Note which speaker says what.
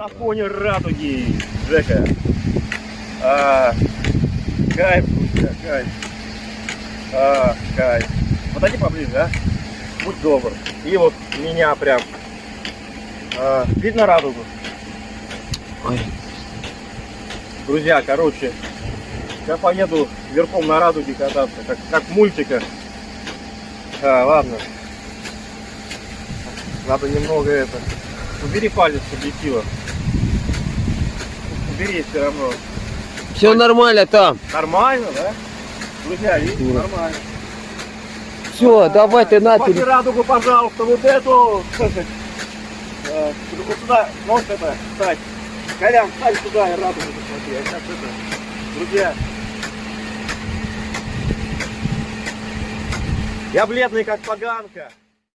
Speaker 1: на фоне радуги, Жека. А, кайф, друзья, кайф. А, кайф. Подойди поближе, а? Будь добр. И вот меня прям. А, видно радугу?
Speaker 2: Ой.
Speaker 1: Друзья, короче, я поеду верхом на радуге кататься, как, как в мультиках. А, ладно. Надо немного это. Убери палец с объектива. Убери все равно.
Speaker 2: Все нормально там.
Speaker 1: Нормально, да? Друзья, видите, нормально.
Speaker 2: Все, давай ты на тебе.
Speaker 1: радугу, пожалуйста, вот эту. слушай, э, Вот сюда, нож это, встать. Колян, встань сюда и радугу посмотри. Сейчас это, друзья. Я бледный, как поганка.